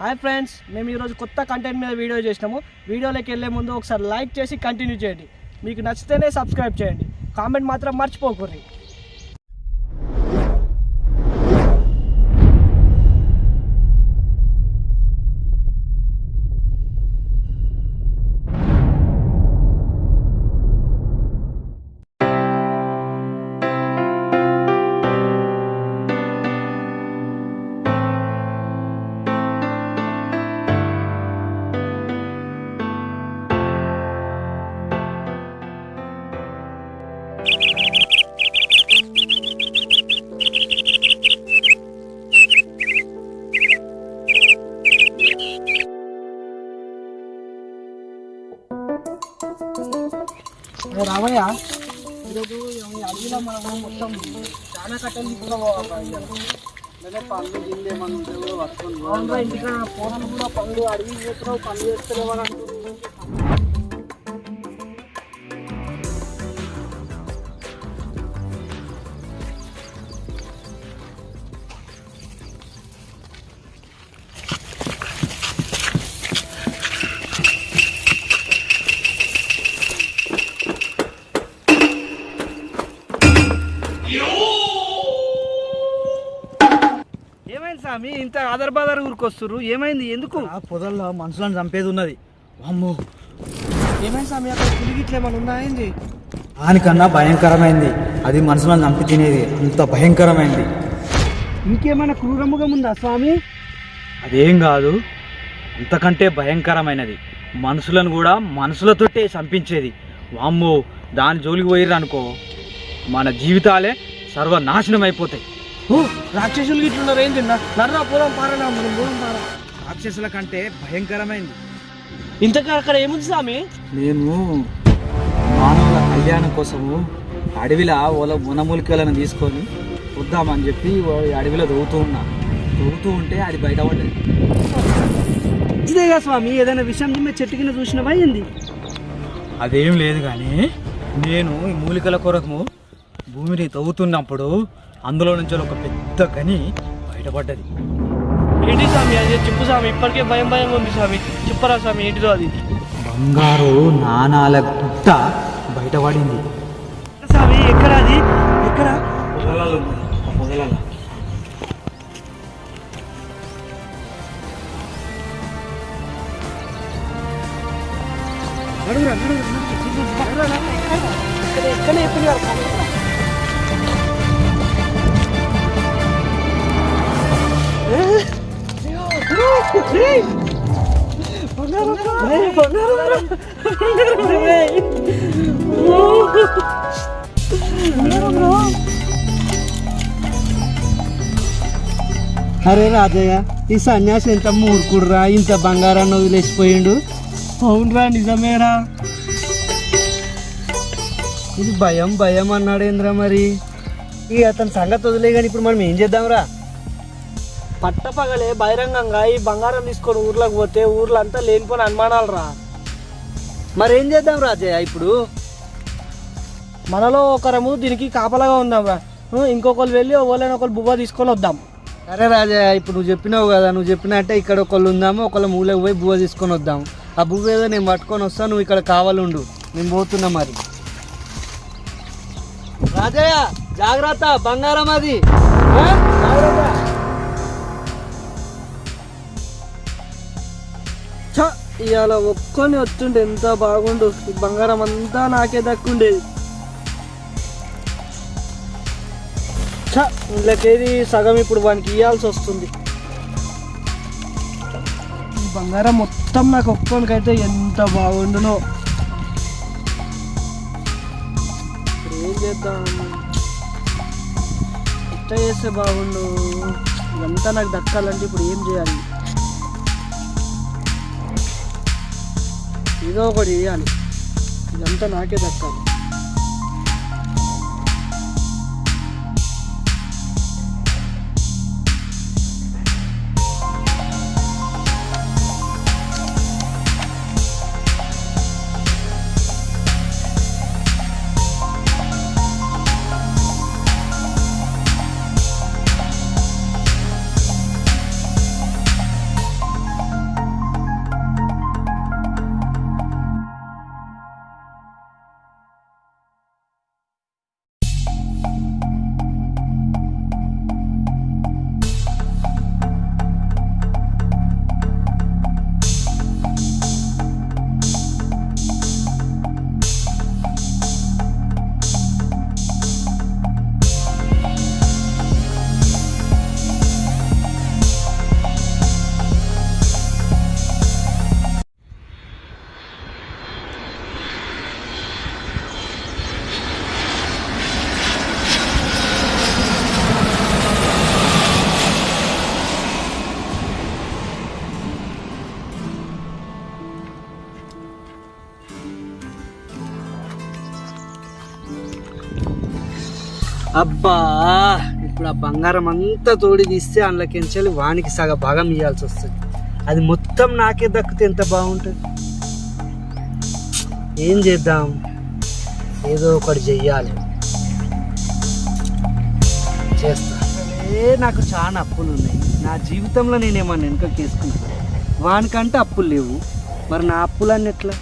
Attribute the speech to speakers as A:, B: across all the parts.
A: Hi friends మేము ఈరోజు కొత్త కంటెంట్ మీద వీడియో చేసినాము. వీడియోలోకి వెళ్ళే ముందు ఒకసారి లైక్ చేసి కంటిన్యూ చేయండి. మీకు నచ్చితేనే సబ్స్క్రైబ్ చేయండి. కామెంట్ మాత్రం మర్చిపోకూడదు అడవిలో మనము మొత్తం చాలా కట్టెలు కూడా
B: పనులు గిన్నె మనం పట్టుకొని
A: ఇంటికాడ పోరాలు కూడా పనులు అడవి పోతున్నావు పనులు చేస్తలేవు అని స్వామి ఇంత ఆధార్ బాధార్ ఊరికొస్తున్నారు ఏమైంది? ఎందుకు?
B: ఆ పొదల్లో మనుషులను చంపేది ఉన్నది. అమ్మో
A: ఏమైంది స్వామి? అక్కడ పులిగి ఇట్లా ఏమైనా ఉందా? ఏంది?
B: దానికన్నా భయంకరమైంది. అది మనుషులను చంపి తినేది. అంత భయంకరమైంది.
A: ఇంకేమైనా క్రూరముఖం ఉందా స్వామి?
B: అదేం కాదు. అంతకంటే భయంకరమైనది. మనుషులను కూడా మనుషులతోటే చంపించేది. వామ్మో దాని జోలికి పోయిర్రు అనుకో. మన జీవితాలే సర్వనాశనం అయిపోతాయి
A: ఓ రాక్షసులు ఇట్లున్నారు ఏంది నర్రా పోదాం పారనా మనం పోదాం పారా.
B: రాక్షసుల కంటే భయంకరమైంది.
A: ఇంతకా అక్కడ ఏముంది స్వామి?
B: నేను మానవుల కళ్యాణం కోసము అడవిలో ఓల వనమూలికలను తీసుకొని వద్దామని చెప్పి అడవిలో దొవుతూ ఉన్నా. దొవుతూ ఉంటే అది బయటపడ్డది.
A: ఇదేగా స్వామి ఏదైనా విషయం జిమ్మే చెట్టు కింద చూసినవా ఏంది?
B: అదేం లేదు కానీ నేను ఈ మూలికల కొరకు భూమిని తవ్వుతున్నప్పుడు అందులో నుంచి ఒక పెద్ద గని బయటపడ్డది.
A: ఏంటి స్వామి? అది చెప్పు స్వామి. ఇప్పటికే భయం భయం ఉంది స్వామి. చెప్పరా స్వామి ఏంటిదో అది?
B: బంగారు నాణాల గుట్ట బయటపడింది.
A: స్వామి ఎక్కడ అది? ఎక్కడ?
B: పొదలలో పొదలలో
C: అరే రాజయ్య ఈ సన్యాసి ఎంత మూర్ఖుడురా ఇంత బంగారాన్ని వదిలేసిపోయిండు?
A: అవునరా నిజమేరా.
C: ఇది భయం భయం అన్నాడేంద్రా మరి? ఇక అతని సంగతి వదిలే కానీ ఇప్పుడు మనం ఏం చేద్దాంరా?
A: పట్టపగలే బహిరంగంగా ఈ బంగారం తీసుకొని ఊర్లోకి పోతే ఊర్లో అంతా లేనిపోని అనుమానాలు రా.
C: మరి ఏం చేద్దాం రాజయ్య ఇప్పుడు?
A: మనలో ఒకరము దీనికి కాపలాగా ఉందాం రా. ఇంకొకరు వెళ్ళి ఒకళ్ళని ఒకరు బువ్వ తీసుకొని వద్దాం.
C: అరే రాజయ్య ఇప్పుడు నువ్వు చెప్పినావు కదా నువ్వు చెప్పినట్టే ఇక్కడ ఒకళ్ళు ఉందాము ఒకళ్ళు మూలకు పోయి బువ్వ తీసుకొని వద్దాం. ఆ బువ్వ ఏదో నేను పట్టుకొని వస్తాను నువ్వు ఇక్కడ కావాలుండు. నేను పోతున్నా మరి. రాజయ్య జాగ్రత్త బంగారం అది? జాగ్రత్త.
A: ఇవాళ ఒక్కొని వచ్చిండే ఎంత బాగుండు. బంగారం అంతా నాకే దక్కుండేది. ఛ ఇంట్లోకేది సగం ఇప్పుడు వానికి ఇవ్వాల్సి వస్తుంది. ఈ బంగారం మొత్తం నాకు ఒక్కనికైతే ఎంత బాగుండునో. ఇప్పుడు ఏం చేద్దాం? ఎట్లా చేస్తే బాగుండు? ఇదంతా నాకు దక్కాలంటే ఇప్పుడు ఏం చేయాలి? ఏదో ఒకటి చేయాలి ఇదంతా నాకే దక్కాలి.
C: అబ్బా ఇప్పుడు ఆ బంగారం అంతా తోడి తీస్తే అందులోకించాలి వానికి సగ భాగం ఇవ్వాల్సి వస్తుంది. అది మొత్తం నాకే దక్కితే ఎంత బాగుంటుంది? ఏం చేద్దాం? ఏదో ఒకటి చెయ్యాలి. చేస్తా. ఏ నాకు చాలా అప్పులు ఉన్నాయి. నా జీవితంలో నేనేమన్నా వెనుక కేసుకున్నా వానికంటే అప్పులు లేవు. మరి నా అప్పులన్నీ ఎట్లా?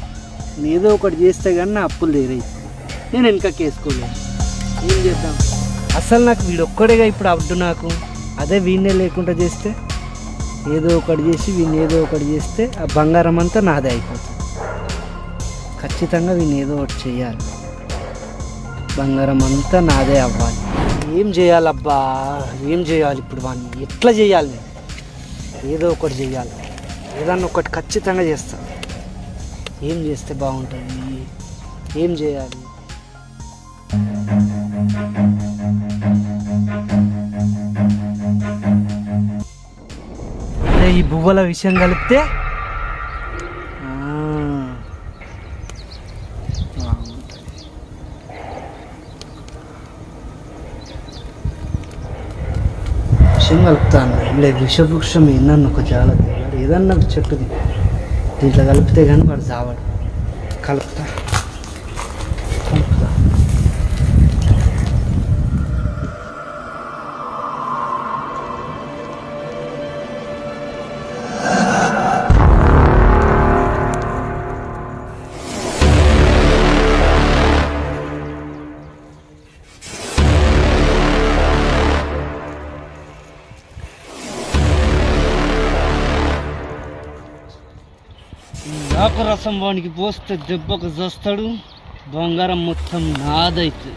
C: నేదో ఏదో ఒకటి చేస్తే కానీ నా అప్పులు లేరై నేను వెనుక వేసుకోలేదు ఏం చేద్దాం? అసలు నాకు వీడొక్కడేగా ఇప్పుడు అడ్డు నాకు? అదే వీణే లేకుండా చేస్తే? ఏదో ఒకటి చేసి వీడిని ఏదో ఒకటి చేస్తే ఆ బంగారం అంతా నాదే అయిపోతుంది. ఖచ్చితంగా వీడిని ఏదో ఒకటి చేయాలి. బంగారం అంతా నాదే అవ్వాలి. ఏం చేయాలబ్బా? ఏం చేయాలి ఇప్పుడు వాడిని ఎట్లా చేయాలి నేను? ఏదో ఒకటి చేయాలి. ఏదన్నా ఒకటి ఖచ్చితంగా చేస్తాను ఏం చేస్తే బాగుంటుంది? ఏం చేయాలి? ఈ బువ్వల విషయం కలిపితే? విషయం కలుపుతాను లేదు విషవృక్షం ఏందన్న ఒక జాగ్రత్త ఏదన్నా ఒక చెట్టుది. దీంట్లో కలిపితే కానీ వాడు చావాడు కలుపుతా. కలుపుతా. ఆకు రసం వానికి పోస్తే దెబ్బకు జస్తాడు బంగారం మొత్తం నాదైతే.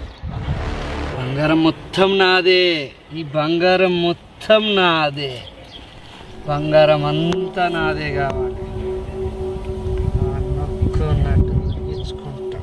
C: బంగారం మొత్తం నాదే. ఈ బంగారం మొత్తం నాదే. బంగారం అంతా నాదే కావాలి. నొక్కున్నట్టు ఇచ్చుకుంటా.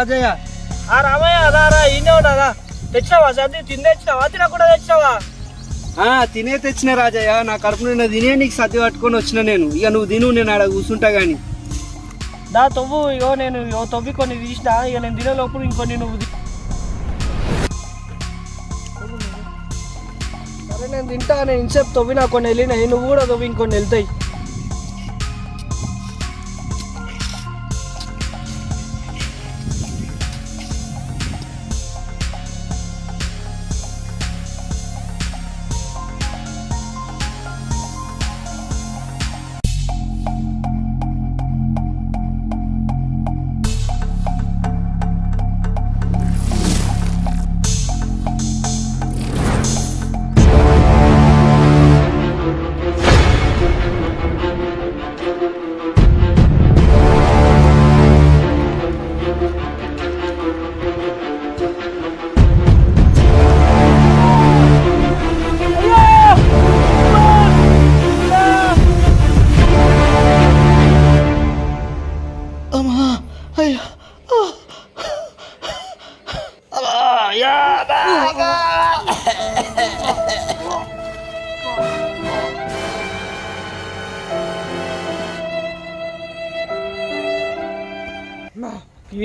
C: రాజయ్య.
A: ఆ రామయ్య రా రా ఈయనే ఉన్నారా తెచ్చినావా సర్ది తిని తెచ్చినావా తినకుండా తెచ్చినావా?
C: ఆ, తినే తెచ్చిన రాజయ్య. నా కడుపు నిండా తినే నీకు సర్ది పట్టుకొని వచ్చిన నేను. ఇక నువ్వు తిను నేను ఆడ కూర్చుంటా గాని.
A: దా తవ్వు ఇగో నేను ఇగో తవ్వి కొన్ని తీసిన. ఇక నేను తినే లోపల ఇంకొన్ని నువ్వు సరే నేను తింటా నేను ఇంతసేపు తవ్వినా కొన్ని వెళ్ళినాయి. నువ్వు కూడా తవ్వి ఇంకొన్ని వెళ్తాయి.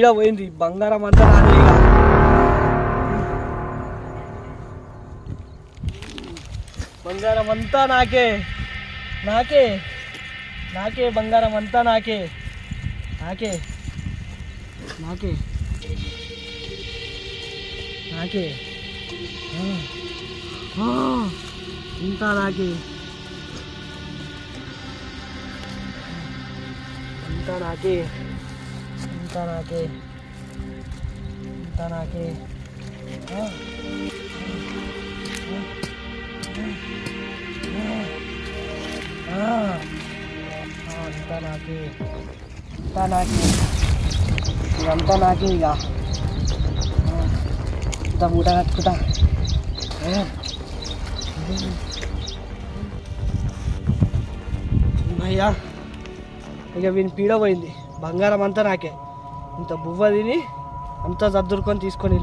A: ఈడ పోయింది. బంగారం అంతా నాదే ఇక. బంగారం అంతా నాకే. నాకే. నాకే బంగారం అంతా నాకే. నాకే. నాకే. నాకే. ఇంకా నాకే. అంతా నాకే. అంతా నాకే అంతా నాకే అంతా నాకే అంతా నాకే ఇదంతా నాకే ఇక ఇంత మూట కట్టుకుంటా అయ్యా ఇక వీని పీడ పోయింది బంగారం అంతా నాకే ఇంత బువ్వ తిని అంతా సర్దురుకొని తీసుకొని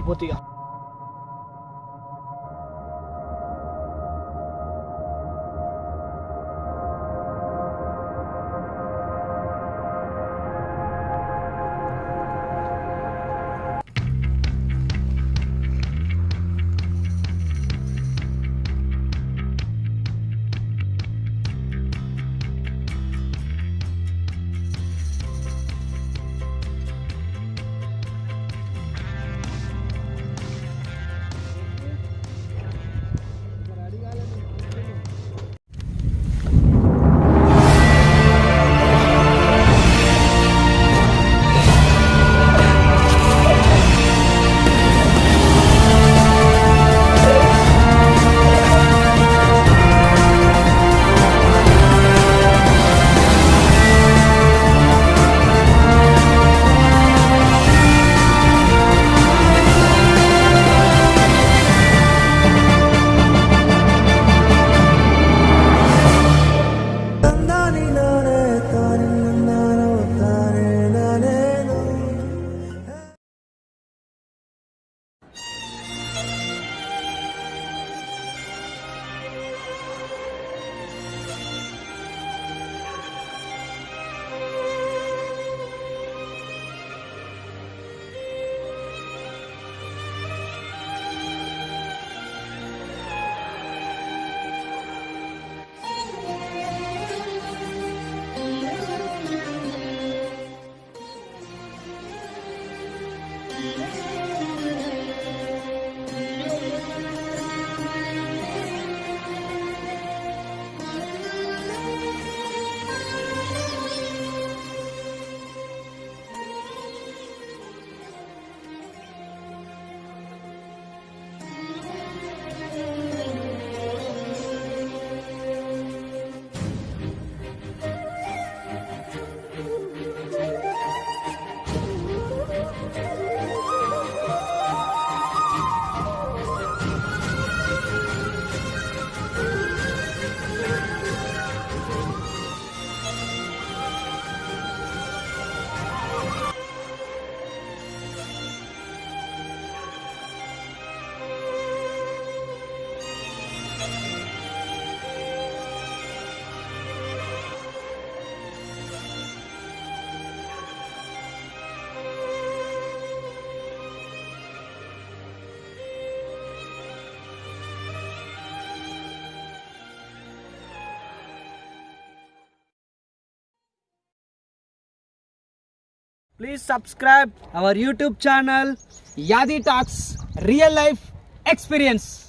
A: వెళ్ళిపోతే ఇక Please subscribe
C: our YouTube channel
B: Yadi Talks Real Life Experience.